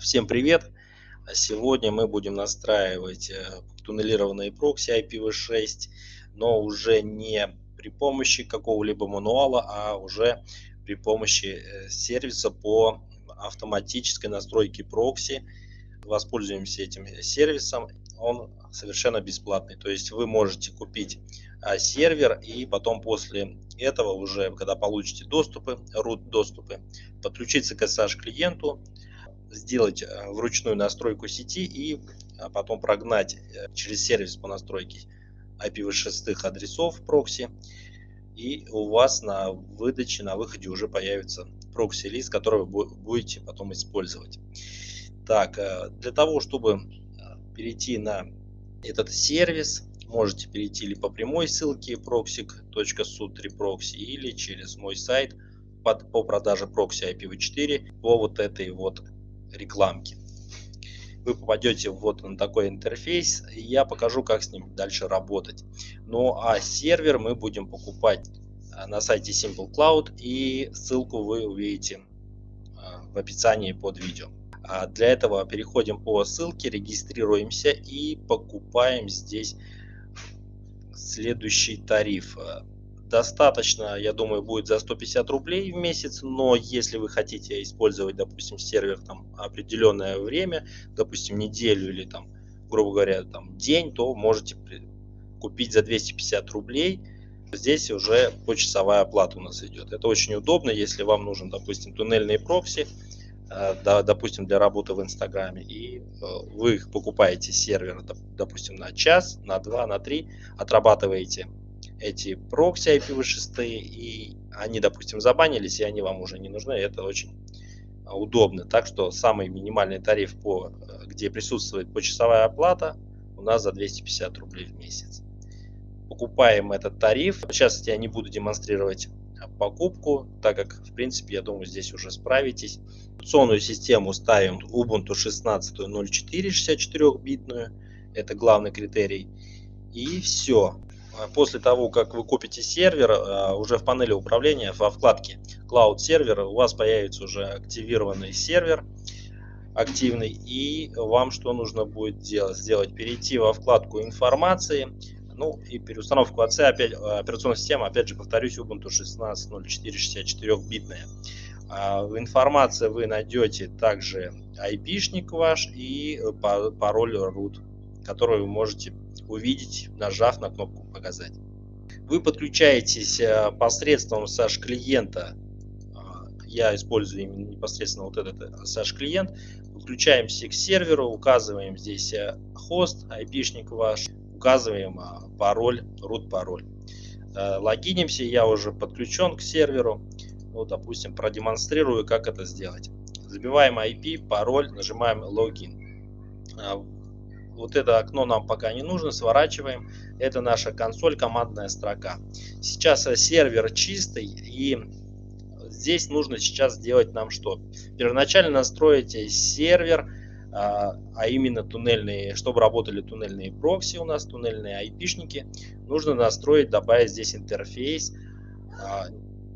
Всем привет! Сегодня мы будем настраивать э, туннелированные прокси IPv6, но уже не при помощи какого-либо мануала, а уже при помощи э, сервиса по автоматической настройке прокси. Воспользуемся этим сервисом, он совершенно бесплатный. То есть вы можете купить а, сервер и потом после этого уже, когда получите доступы, root доступы, подключиться к SSH клиенту, сделать э, вручную настройку сети и а, потом прогнать э, через сервис по настройке IPv6 адресов прокси. И у вас на выдаче, на выходе уже появится прокси-лист, который вы будете потом использовать. Так, э, для того, чтобы перейти на этот сервис, можете перейти или по прямой ссылке proxy.su3proxy или через мой сайт по продаже прокси IPv4 по вот этой вот рекламки. Вы попадете вот на такой интерфейс, и я покажу, как с ним дальше работать. Ну а сервер мы будем покупать а, на сайте Simple Cloud, и ссылку вы увидите а, в описании под видео. А для этого переходим по ссылке, регистрируемся и покупаем здесь следующий тариф достаточно, я думаю, будет за 150 рублей в месяц, но если вы хотите использовать, допустим, сервер там определенное время, допустим, неделю или там, грубо говоря, там день, то можете купить за 250 рублей. Здесь уже почасовая оплата у нас идет. Это очень удобно, если вам нужен, допустим, туннельные прокси, э, допустим, для работы в Инстаграме, и э, вы покупаете сервер, допустим, на час, на два, на три, отрабатываете эти прокси IPv6, и они, допустим, забанились, и они вам уже не нужны, это очень а, удобно. Так что самый минимальный тариф, по, э, где присутствует почасовая оплата, у нас за 250 рублей в месяц. Покупаем этот тариф. Сейчас я не буду демонстрировать покупку, так как, в принципе, я думаю, здесь уже справитесь. Операционную систему ставим Ubuntu 16.04 64-битную. Это главный критерий. И все. А после того, как вы купите сервер, а, уже в панели управления во вкладке Cloud Server у вас появится уже активированный сервер активный и вам что нужно будет делать? Сделать перейти во вкладку информации, ну и переустановку АЦ, опять, а, операционной системы, опять же повторюсь, Ubuntu 16.04 битная. В информации вы найдете также IP-шник ваш и пароль root, который вы можете увидеть, нажав на кнопку «Показать». Вы подключаетесь э, посредством SASH клиента. А, я использую именно непосредственно вот этот SASH клиент. Подключаемся к серверу, указываем здесь э, хост, IP-шник ваш, указываем пароль, root пароль. Э, логинимся, я уже подключен к серверу. Ну, допустим, продемонстрирую, как это сделать. Забиваем IP, пароль, нажимаем логин а, вот это окно нам пока не нужно, сворачиваем. Это наша консоль, командная строка. Сейчас э, сервер чистый и здесь нужно сейчас сделать нам что? Первоначально настроить сервер, а, а именно туннельные, чтобы работали туннельные прокси у нас, туннельные айпишники, нужно настроить, добавить здесь интерфейс, а,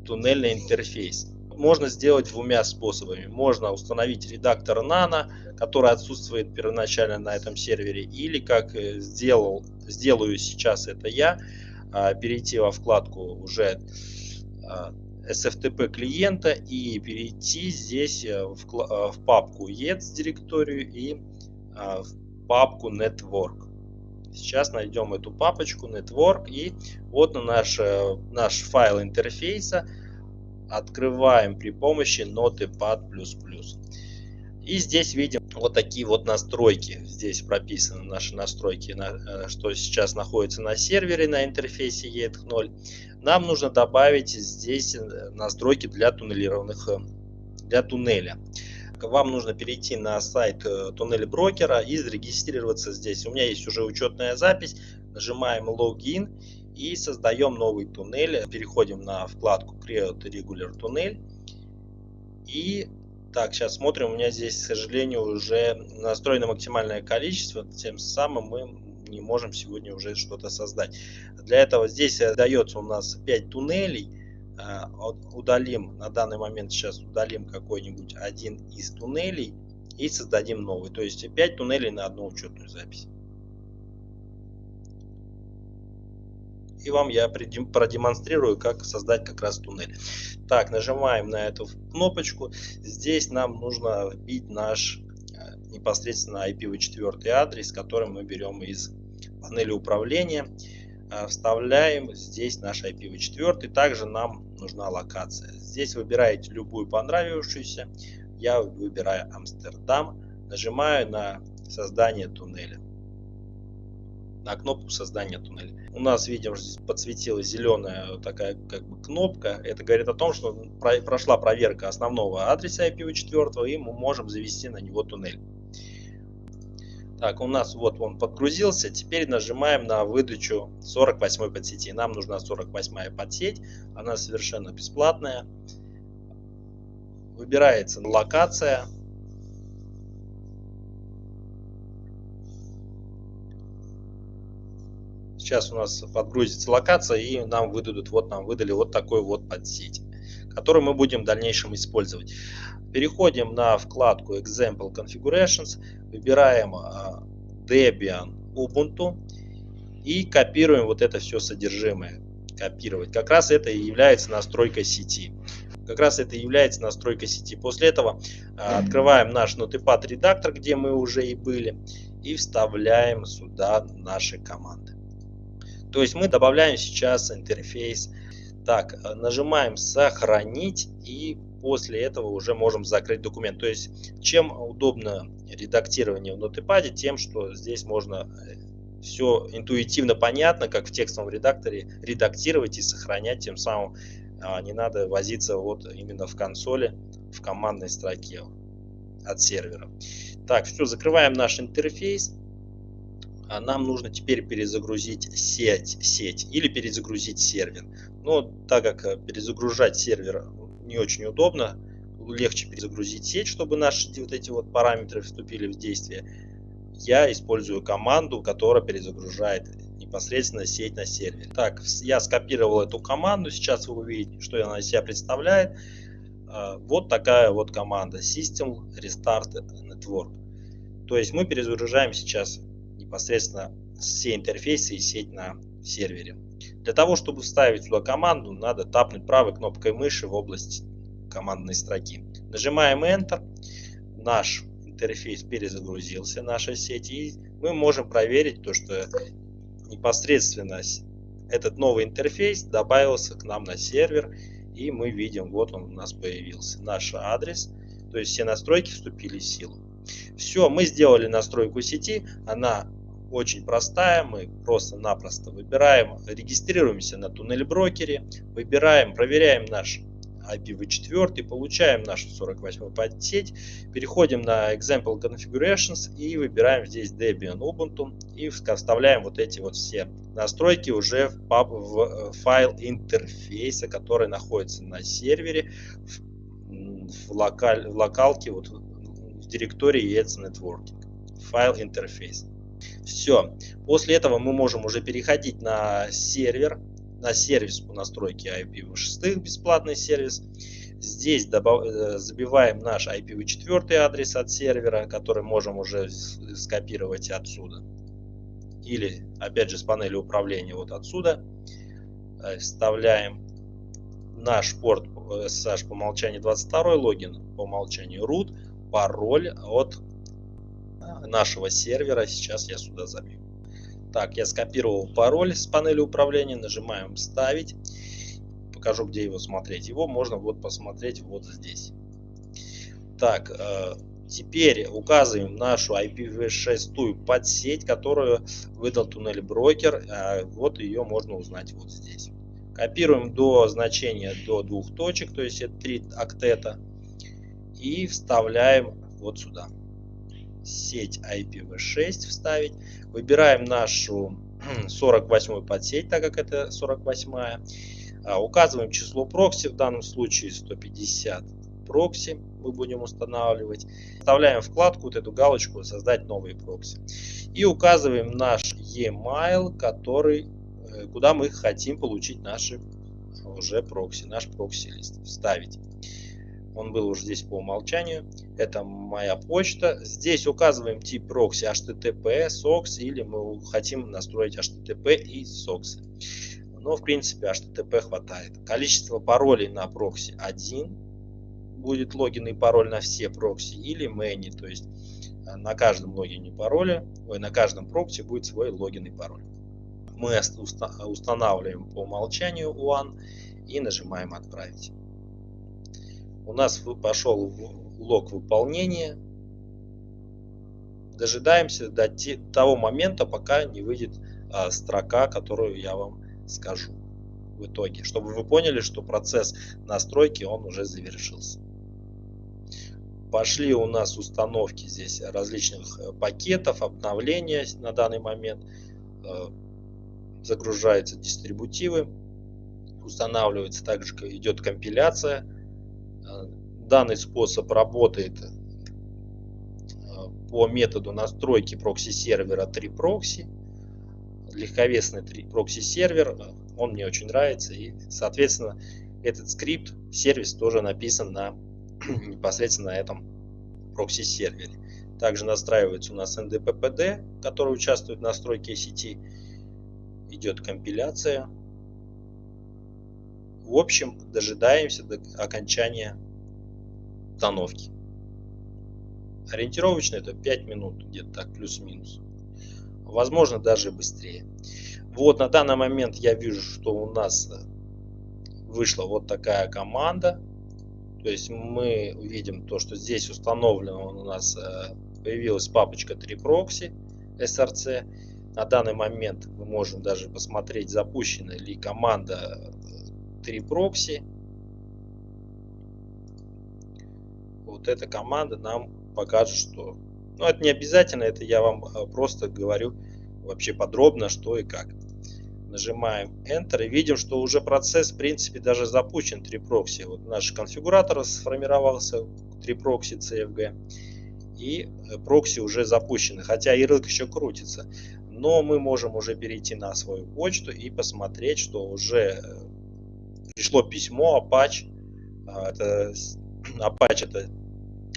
туннельный интерфейс можно сделать двумя способами. Можно установить редактор Nano, который отсутствует первоначально на этом сервере, или как э, сделал, сделаю сейчас это я, а, перейти во вкладку уже а, SFTP клиента и перейти здесь э, в, э, в папку ETS директорию и а, в папку Network. Сейчас найдем эту папочку Network и вот на наш, наш файл интерфейса открываем при помощи Notepad++. И здесь видим вот такие вот настройки. Здесь прописаны наши настройки, э, что сейчас находится на сервере на интерфейсе ETH0. Нам нужно добавить здесь э, настройки для туннелированных, э, для туннеля. Вам нужно перейти на сайт туннеля брокера и зарегистрироваться здесь. У меня есть уже учетная запись. Нажимаем логин и создаем новый туннель. Переходим на вкладку Create Regular Tunnel. И так, сейчас смотрим, у меня здесь, к сожалению, уже настроено максимальное количество, тем самым мы не можем сегодня уже что-то создать. Для этого здесь дается у нас 5 туннелей. А, удалим, на данный момент сейчас удалим какой-нибудь один из туннелей и создадим новый. То есть 5 туннелей на одну учетную запись. И вам я продемонстрирую, как создать как раз туннель. Так, нажимаем на эту кнопочку. Здесь нам нужно вбить наш э, непосредственно IPv4 адрес, который мы берем из панели управления. Э, вставляем здесь наш IPv4. Также нам нужна локация. Здесь выбираете любую понравившуюся. Я выбираю Амстердам. Нажимаю на создание туннеля. На кнопку создания туннеля. У нас, видим, подсветилась зеленая такая как бы кнопка. Это говорит о том, что прошла проверка основного адреса IPv4 и мы можем завести на него туннель. Так, у нас вот он подгрузился. Теперь нажимаем на выдачу 48 подсети. Нам нужна 48 подсеть. Она совершенно бесплатная. Выбирается локация. Сейчас у нас подгрузится локация и нам выдадут, вот нам выдали вот такой вот подсеть, который мы будем в дальнейшем использовать. Переходим на вкладку Example Configurations, выбираем а, Debian Ubuntu и копируем вот это все содержимое. Копировать. Как раз это и является настройкой сети. Как раз это и является настройкой сети. После этого а, открываем наш Notepad редактор, где мы уже и были, и вставляем сюда наши команды. То есть мы добавляем сейчас интерфейс. Так, нажимаем сохранить и после этого уже можем закрыть документ. То есть, чем удобно редактирование в нотепаде, тем, что здесь можно э, все интуитивно понятно, как в текстовом редакторе, редактировать и сохранять, тем самым а, не надо возиться вот именно в консоли, в командной строке от сервера. Так, все, закрываем наш интерфейс. А нам нужно теперь перезагрузить сеть, сеть или перезагрузить сервер. Но так как э, перезагружать сервер не очень удобно. Легче перезагрузить сеть, чтобы наши вот эти вот параметры вступили в действие. Я использую команду, которая перезагружает непосредственно сеть на сервере. Так, я скопировал эту команду. Сейчас вы увидите, что она из себя представляет. А, вот такая вот команда System Restart Network. То есть мы перезагружаем сейчас непосредственно все интерфейсы и сеть на сервере. Для того, чтобы вставить сюда команду, надо тапнуть правой кнопкой мыши в область командной строки. Нажимаем Enter. Наш интерфейс перезагрузился, наша сеть. И мы можем проверить то, что непосредственно этот новый интерфейс добавился к нам на сервер. И мы видим, вот он у нас появился. Наш адрес. То есть все настройки вступили в силу. Все, мы сделали настройку сети. Она очень простая. Мы просто-напросто выбираем, регистрируемся на туннель брокере, выбираем, проверяем наш IPv4, получаем нашу 48 подсеть, переходим на Example Configurations и выбираем здесь Debian Ubuntu и вставляем вот эти вот все настройки уже в, пап, в э, файл интерфейса, который находится на сервере в, в, локаль, в локалке, вот в директории ETS Networking. Файл интерфейс. Все. После этого мы можем уже переходить на сервер, на сервис по настройке IPv6, бесплатный сервис. Здесь. Э, забиваем наш IPv4 адрес от сервера, который можем уже скопировать отсюда. Или, опять же, с панели управления вот отсюда. Э, вставляем наш порт SSH по умолчанию 22 логин, по умолчанию root, пароль от нашего сервера. Сейчас я сюда забью. Так, я скопировал пароль с панели управления. Нажимаем «Вставить». Покажу, где его смотреть. Его можно вот посмотреть вот здесь. Так, э, теперь указываем нашу IPv6 подсеть, которую выдал туннель брокер. Э, вот ее можно узнать вот здесь. Копируем до значения до двух точек, то есть это 3 октета. И вставляем вот сюда сеть IPv6 вставить. Выбираем нашу 48 подсеть, так как это 48. А, указываем число прокси, в данном случае 150 прокси мы будем устанавливать. Вставляем вкладку, вот эту галочку «Создать новые прокси». И указываем наш e-mail, который, э, куда мы хотим получить наши уже прокси, наш прокси-лист. Вставить. Он был уже здесь по умолчанию. Это моя почта. Здесь указываем тип прокси HTTP, SOCKS или мы хотим настроить HTTP и SOCKS. Но в принципе HTTP хватает. Количество паролей на прокси 1 будет логин и пароль на все прокси или many, то есть э, на каждом логине пароля, ой, на каждом прокси будет свой логин и пароль. Мы устанавливаем по умолчанию one и нажимаем отправить у нас пошел лог выполнения. Дожидаемся до того момента, пока не выйдет а, строка, которую я вам скажу в итоге, чтобы вы поняли, что процесс настройки он уже завершился. Пошли у нас установки здесь различных э, пакетов, обновления на данный момент. Э, загружаются дистрибутивы, устанавливается также идет компиляция данный способ работает э, по методу настройки прокси-сервера 3-прокси. Легковесный 3proxy-сервер, э, он мне очень нравится. И, соответственно, этот скрипт, сервис тоже написан на непосредственно на этом прокси-сервере. Также настраивается у нас NDPPD, который участвует в настройке сети. Идет компиляция. В общем, дожидаемся до окончания установки. Ориентировочно это 5 минут, где-то так, плюс-минус. Возможно, даже быстрее. Вот на данный момент я вижу, что у нас э, вышла вот такая команда. То есть мы видим то, что здесь установлено у нас э, появилась папочка 3proxy src. На данный момент мы можем даже посмотреть, запущена ли команда 3proxy. Э, вот эта команда нам покажет, что... Ну, это не обязательно, это я вам а, просто говорю вообще подробно, что и как. Нажимаем Enter и видим, что уже процесс, в принципе, даже запущен 3 прокси. Вот наш конфигуратор сформировался 3 прокси CFG. И э, прокси уже запущены, хотя ярлык еще крутится. Но мы можем уже перейти на свою почту и посмотреть, что уже э, пришло письмо Apache. А, это Apache это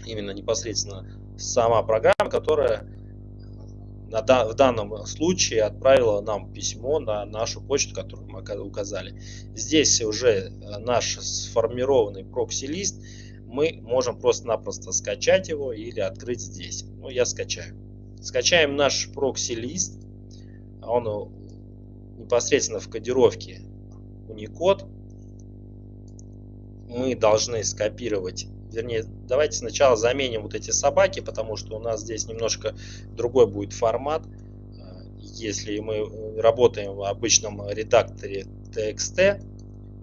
именно непосредственно сама программа, которая в данном случае отправила нам письмо на нашу почту, которую мы указали. Здесь уже э, наш сформированный прокси-лист, мы можем просто-напросто скачать его или открыть здесь. Ну, я скачаю. Скачаем наш прокси-лист. Он непосредственно в кодировке Unicode. Мы должны скопировать вернее, давайте сначала заменим вот эти собаки, потому что у нас здесь немножко другой будет формат. Э, если мы работаем в обычном редакторе TXT,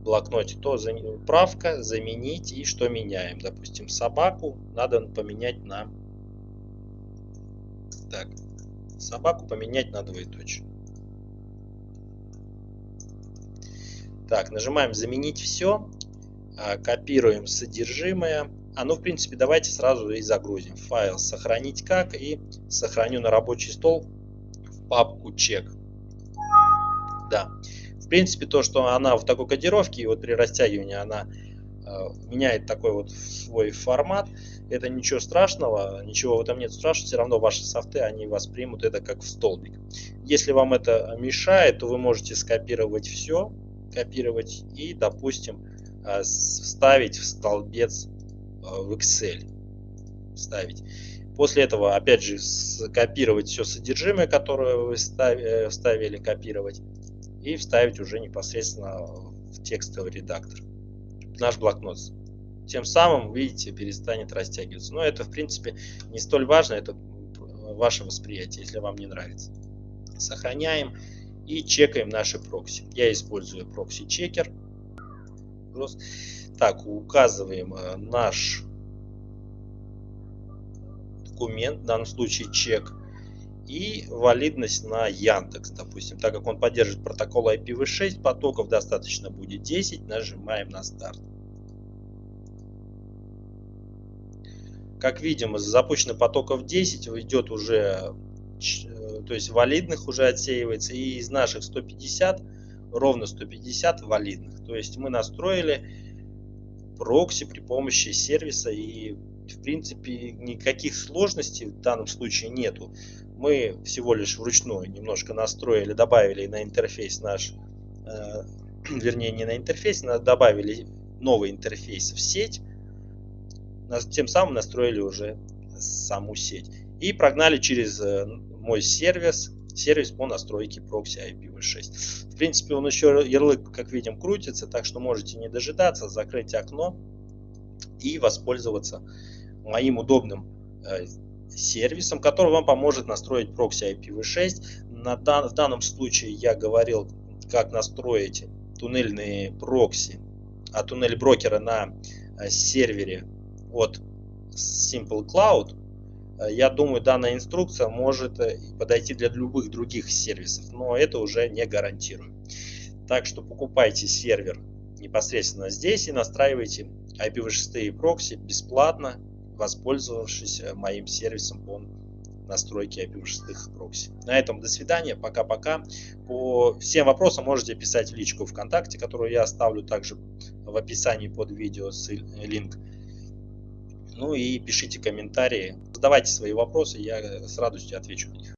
блокноте, то правка, заменить и что меняем. Допустим, собаку надо поменять на... Так, собаку поменять на двоеточие. Так, нажимаем заменить все. А, копируем содержимое. А ну, в принципе, давайте сразу и загрузим. Файл сохранить как и сохраню на рабочий стол в папку чек. Да. В принципе, то, что она в такой кодировке, и вот при растягивании она э, меняет такой вот свой формат, это ничего страшного, ничего в этом нет страшного, все равно ваши софты, они воспримут это как в столбик. Если вам это мешает, то вы можете скопировать все, копировать и, допустим, вставить в столбец э, в Excel. Вставить. После этого, опять же, скопировать все содержимое, которое вы э, вставили, копировать. И вставить уже непосредственно в текстовый редактор. Наш блокнот. Тем самым, видите, перестанет растягиваться. Но это, в принципе, не столь важно. Это ваше восприятие, если вам не нравится. Сохраняем и чекаем наши прокси. Я использую прокси-чекер вопрос. Так, указываем э, наш документ, в данном случае чек, и валидность на Яндекс, допустим. Так как он поддерживает протокол IPv6, потоков достаточно будет 10, нажимаем на старт. Как видим, из запущенных потоков 10 идет уже, э, то есть валидных уже отсеивается, и из наших 150 ровно 150 валидных. То есть мы настроили прокси при помощи сервиса и в принципе никаких сложностей в данном случае нету. Мы всего лишь вручную немножко настроили, добавили на интерфейс наш, э, вернее не на интерфейс, добавили новый интерфейс в сеть, тем самым настроили уже саму сеть. И прогнали через э, мой сервис, сервис по настройке прокси IPv6. В принципе, он еще ярлык, как видим, крутится, так что можете не дожидаться, закрыть окно и воспользоваться моим удобным э, сервисом, который вам поможет настроить прокси IPv6. На дан, в данном случае я говорил, как настроить туннельные прокси, а туннель брокера на э, сервере от Simple Cloud. Э, я думаю, данная инструкция может э, подойти для любых других сервисов, но это уже не гарантирую. Так что покупайте сервер непосредственно здесь и настраивайте IPv6 прокси бесплатно, воспользовавшись э, моим сервисом по настройке IPv6 прокси. На этом до свидания, пока-пока. По всем вопросам можете писать в личку ВКонтакте, которую я оставлю также в описании под видео, линк. Ну и пишите комментарии, задавайте свои вопросы, я с радостью отвечу на них.